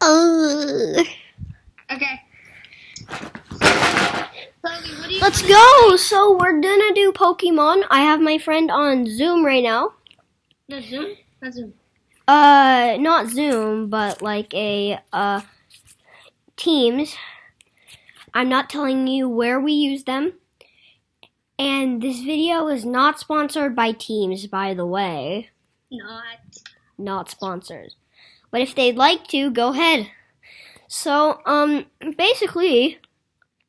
Uh, Okay. Chloe, what do you let's go. So we're gonna do Pokemon. I have my friend on Zoom right now. No Zoom. Not Zoom. Uh, not Zoom, but like a uh Teams. I'm not telling you where we use them. And this video is not sponsored by Teams, by the way. Not. Not sponsored. But if they'd like to, go ahead. So, um, basically,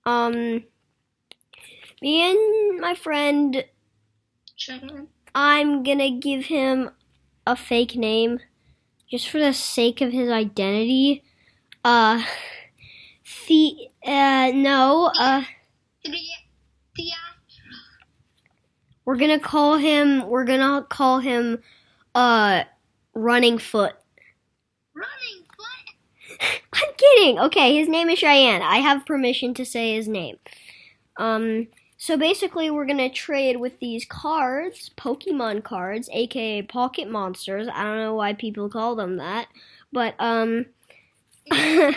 um, me and my friend. I'm gonna give him a fake name just for the sake of his identity. Uh, the, uh, no, uh, we're gonna call him, we're gonna call him, uh, Running Foot. Running foot. I'm. Okay, his name is Cheyenne. I have permission to say his name. Um, so basically, we're gonna trade with these cards, Pokemon cards, aka Pocket Monsters. I don't know why people call them that, but um,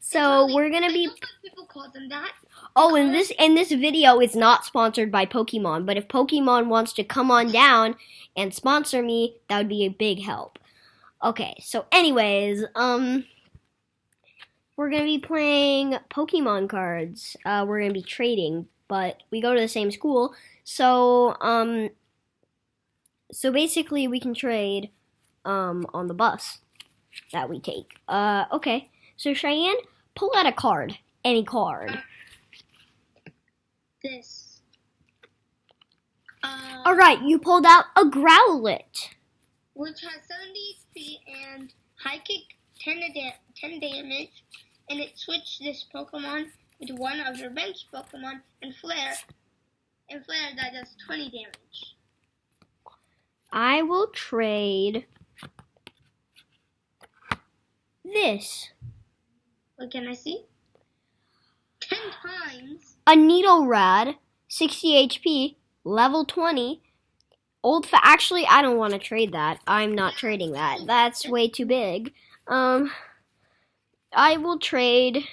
so we're gonna be. people call them that. Oh, and this in this video is not sponsored by Pokemon, but if Pokemon wants to come on down and sponsor me, that would be a big help. Okay, so anyways, um we're going to be playing Pokemon cards. Uh we're going to be trading, but we go to the same school. So, um so basically we can trade um on the bus that we take. Uh okay. So Cheyenne, pull out a card. Any card. This. Uh, All right, you pulled out a Growlithe. Which has 70 HP and high kick 10, da- 10 damage, and it switched this Pokemon with one of your bench Pokemon and Flare, and Flare that does 20 damage. I will trade this. What can I see? 10 times. A Needle Rad, 60 HP, level 20. Old fa- actually I don't want to trade that. I'm not trading that. That's way too big. Um I will trade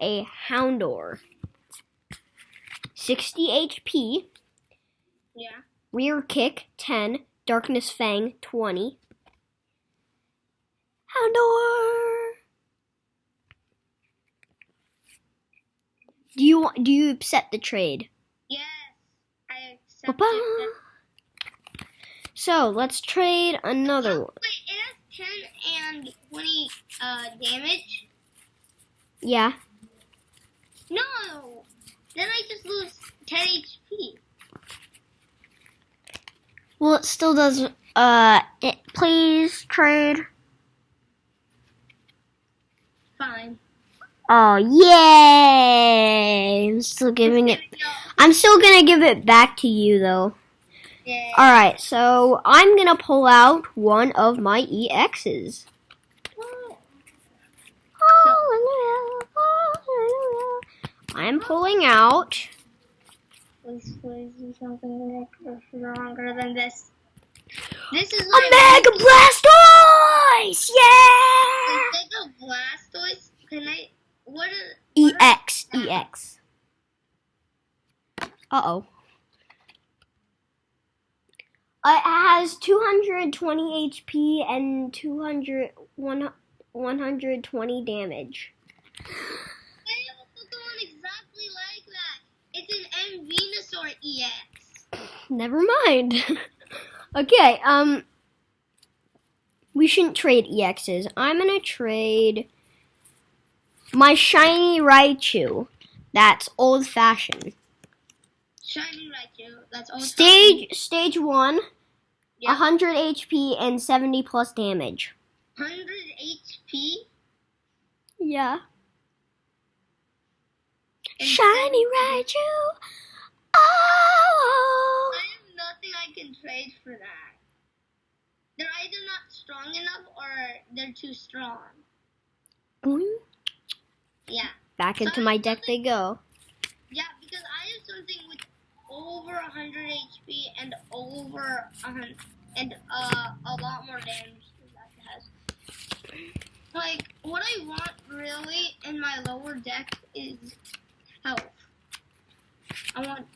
a Houndour. 60 HP, Yeah. rear kick 10, darkness fang 20. Houndour. Do you do you accept the trade? Yes. I accept Ba-ba. So let's trade another oh, one. Wait, 10 and 20 uh, damage? Yeah. No! Then I just lose 10 HP. Well, it still doesn't. Uh, it, please trade. Fine. Oh yay! I'm still giving it. I'm still gonna give it back to you though. Yeah. All right, so I'm gonna pull out one of my EXs. I'm pulling out. Please, please do something stronger than this. This is A Mega Blastoise! Yeah! Of Blastoise, can I? What is? EX, EX. Uh oh. Uh, it has 220 HP and 200, one- 120 damage. I have a Pokemon exactly like that. It's an M Venusaur EX. Never mind. okay, um. We shouldn't trade EXs. I'm gonna trade my shiny Raichu. That's old fashioned. Shiny Raichu. That's all. Stage stage one, Yeah. 100 HP and 70 plus damage. 100 HP. Yeah. and Shiny 70 Raichu. Oh. I have nothing I can trade for that. They're either not strong enough or they're too strong. Boing. Yeah. Back into my deck they go. Yeah, because I have something with over 100 HP and over a and uh, a lot more damage than that has. like what I want really in my lower deck is health. I want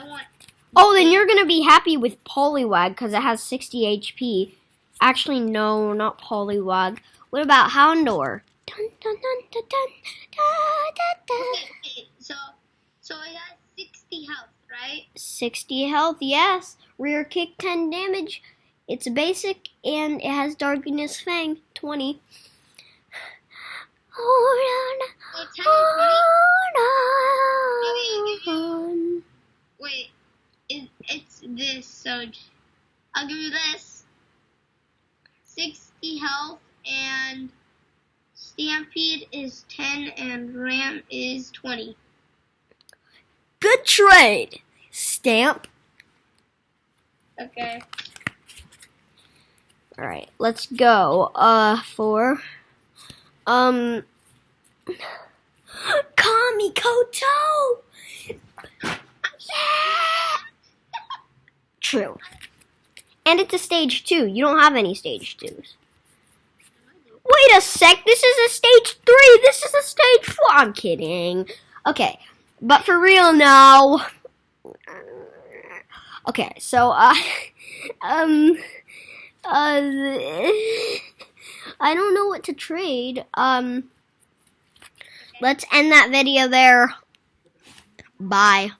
I want Oh, then you're gonna be happy with Poliwag because it has 60 HP. Actually, no, not Poliwag. What about Houndour? Dun, dun, dun. Okay, so so it has sixty health, right? 60 health, yes. Rear kick, 10 damage. It's basic and it has Darkness Fang, 20. Hold on, ten and twenty. hold on. Wait, it, it's this, so I'll give you this. 60 health and Stampede is 10 and Ram is 20. Good trade. Stamp. Okay. All right, let's go. Uh, for um, Kami Koto. Yeah. True. And it's a stage two. You don't have any stage twos. Wait a sec. This is a stage three. This is a stage four. I'm kidding. Okay, but for real now. Okay, so uh, um, uh, I don't know what to trade. Um, let's end that video there. Bye.